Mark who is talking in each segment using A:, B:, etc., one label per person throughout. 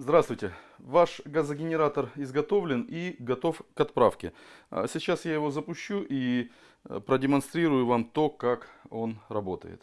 A: Здравствуйте! Ваш газогенератор изготовлен и готов к отправке. А сейчас я его запущу и э, продемонстрирую вам то, как он работает.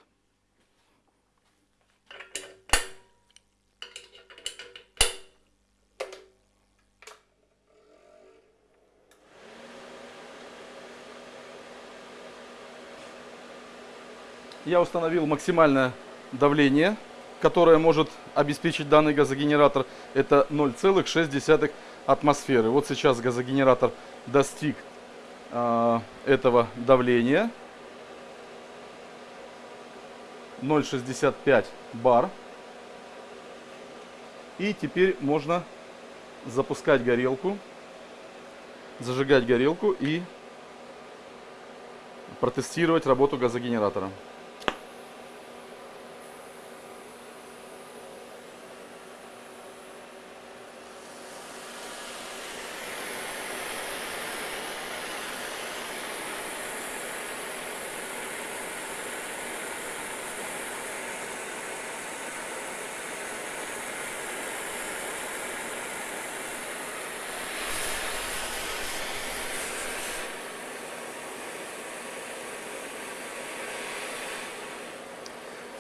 A: Я установил максимальное давление которое может обеспечить данный газогенератор, это 0,6 атмосферы. Вот сейчас газогенератор достиг э, этого давления. 0,65 бар. И теперь можно запускать горелку, зажигать горелку и протестировать работу газогенератора.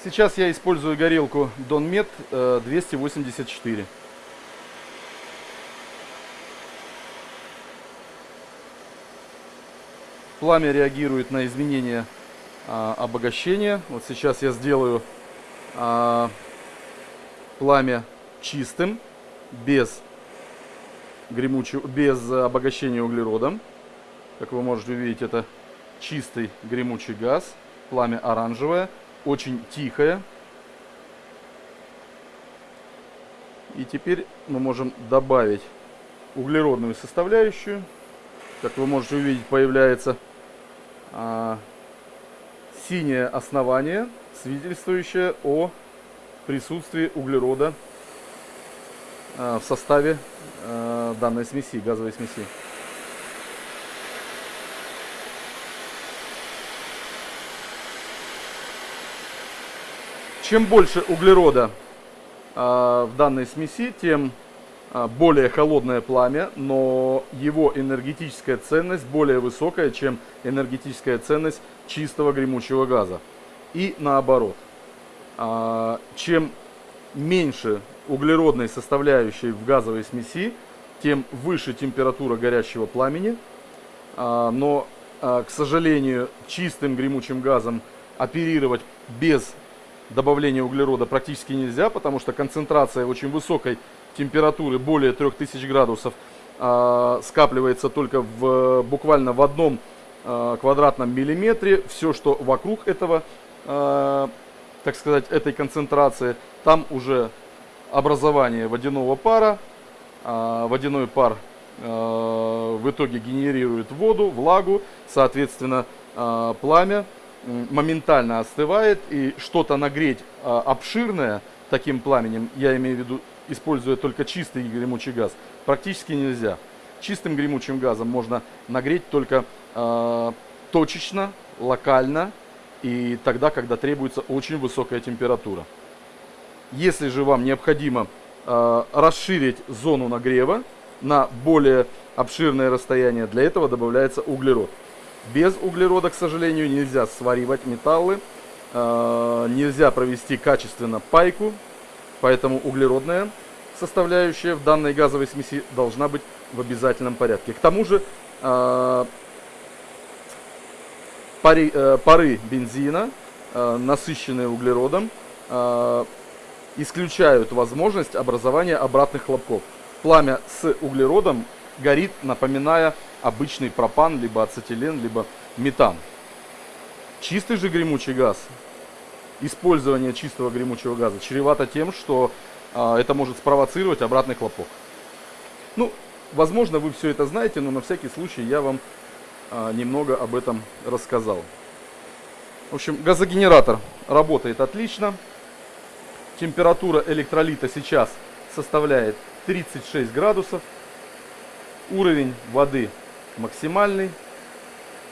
A: Сейчас я использую горелку Donmet 284. Э, Пламя реагирует на изменения а, обогащения. Вот сейчас я сделаю а, пламя чистым, без гремучего, без обогащения углеродом. Как вы можете увидеть, это чистый гремучий газ, пламя оранжевое очень тихая. И теперь мы можем добавить углеродную составляющую. Как вы можете увидеть, появляется а, синее основание, свидетельствующее о присутствии углерода а, в составе а, данной смеси, газовой смеси. Чем больше углерода э, в данной смеси, тем э, более холодное пламя, но его энергетическая ценность более высокая, чем энергетическая ценность чистого гремучего газа. И наоборот. Э, чем меньше углеродной составляющей в газовой смеси, тем выше температура горящего пламени. Но, к сожалению, чистым гремучим газом оперировать без добавления углерода практически нельзя, потому что концентрация очень высокой температуры, более 3000 градусов, э, скапливается только в, буквально в одном э, квадратном миллиметре. Все, что вокруг этого, э, так сказать, этой концентрации, там уже образование водяного пара. Водяной пар в итоге генерирует воду, влагу, соответственно, пламя моментально остывает, и что-то нагреть а, обширное таким пламенем, я имею в виду, используя только чистый гремучий газ, практически нельзя. Чистым гремучим газом можно нагреть только э, точечно, локально и тогда, когда требуется очень высокая температура. Если же вам необходимо э, расширить зону нагрева на более обширное расстояние, для этого добавляется углерод. Без углерода, к сожалению, нельзя сваривать металлы, э, нельзя провести качественно пайку, поэтому углеродная составляющая в данной газовой смеси должна быть в обязательном порядке. К тому же э, э, пары бензина, насыщенные углеродом, исключают возможность образования обратных хлопков. Пламя с углеродом горит, напоминая обычный пропан, либо ацетилен, либо метан. Чистый же гремучий газ, использование чистого гремучего газа чревато тем, что а, это может спровоцировать обратный хлопок. Ну, возможно, вы все это знаете, но на всякий случай я вам а, немного об этом рассказал. В общем, газогенератор работает отлично. Температура электролита сейчас составляет 36 градусов. Уровень воды максимальный.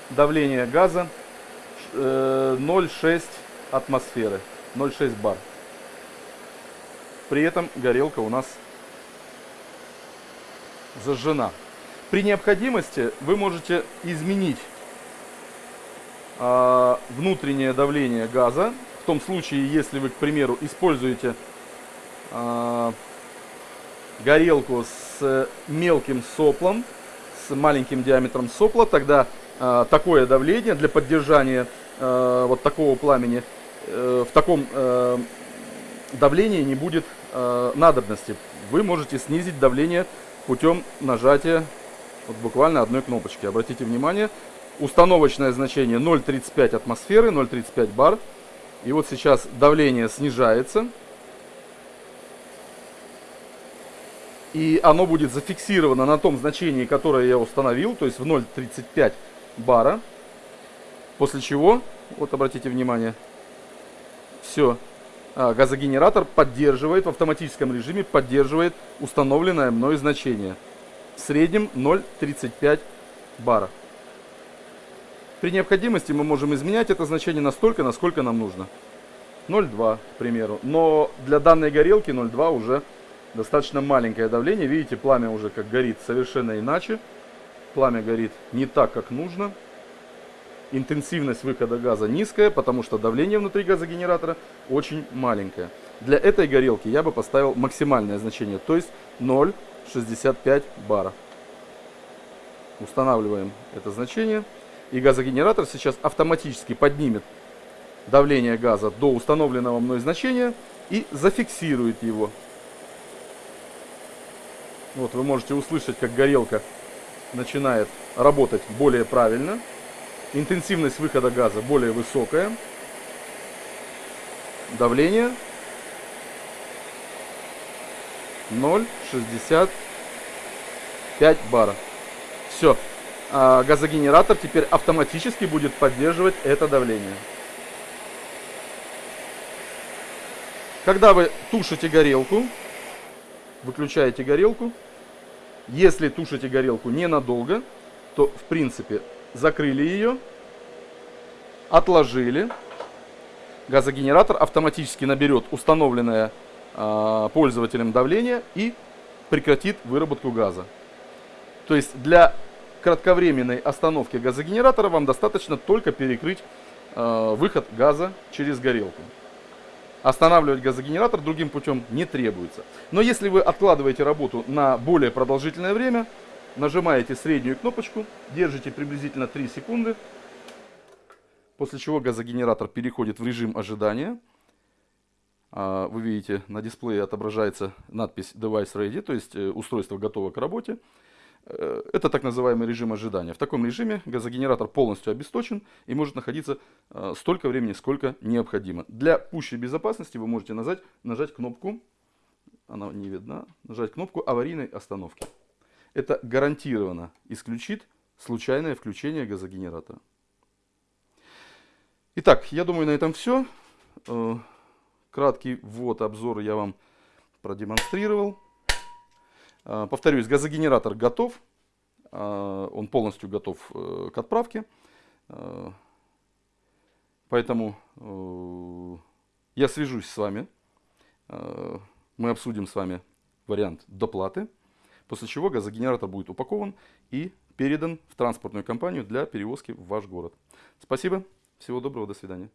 A: Давление газа 0,6 э, атмосферы, 0,6 бар. При этом горелка у нас зажжена. При необходимости вы можете изменить э, внутреннее давление газа. В том случае, если вы, к примеру, используете э, горелку с мелким соплом, с маленьким диаметром сопла, тогда э, такое давление для поддержания э, вот такого пламени э, в таком э, давлении не будет э, надобности. Вы можете снизить давление путем нажатия вот буквально одной кнопочки. Обратите внимание, установочное значение 0,35 атмосферы, 0,35 бар. И вот сейчас давление снижается. И оно будет зафиксировано на том значении, которое я установил, то есть в 0,35 бара. После чего, вот обратите внимание, все, а, газогенератор поддерживает в автоматическом режиме, поддерживает установленное мной значение. В среднем 0,35 бара. При необходимости мы можем изменять это значение настолько, насколько нам нужно. 0,2, к примеру. Но для данной горелки 0,2 уже достаточно маленькое давление. Видите, пламя уже как горит совершенно иначе. Пламя горит не так, как нужно. Интенсивность выхода газа низкая, потому что давление внутри газогенератора очень маленькое. Для этой горелки я бы поставил максимальное значение, то есть 0,65 бара. Устанавливаем это значение. И газогенератор сейчас автоматически поднимет давление газа до установленного мной значения и зафиксирует его вот вы можете услышать, как горелка начинает работать более правильно. Интенсивность выхода газа более высокая. Давление 0,65 бара. Все. А газогенератор теперь автоматически будет поддерживать это давление. Когда вы тушите горелку, выключаете горелку. Если тушите горелку ненадолго, то в принципе закрыли ее, отложили. Газогенератор автоматически наберет установленное э, пользователем давление и прекратит выработку газа. То есть для кратковременной остановки газогенератора вам достаточно только перекрыть э, выход газа через горелку. Останавливать газогенератор другим путем не требуется. Но если вы откладываете работу на более продолжительное время, нажимаете среднюю кнопочку, держите приблизительно 3 секунды, после чего газогенератор переходит в режим ожидания. А, вы видите, на дисплее отображается надпись Device Ready, то есть э, устройство готово к работе. Э, это так называемый режим ожидания. В таком режиме газогенератор полностью обесточен и может находиться э, столько времени, сколько необходимо. Для пущей безопасности вы можете нажать, нажать кнопку, она не видна, нажать кнопку аварийной остановки. Это гарантированно исключит случайное включение газогенератора. Итак, я думаю на этом все. Э, краткий ввод, обзор я вам продемонстрировал. А, повторюсь, газогенератор готов. А, он полностью готов э, к отправке. Поэтому э, я свяжусь с вами. Мы обсудим с вами вариант доплаты. После чего газогенератор будет упакован и передан в транспортную компанию для перевозки в ваш город. Спасибо. Всего доброго. До свидания.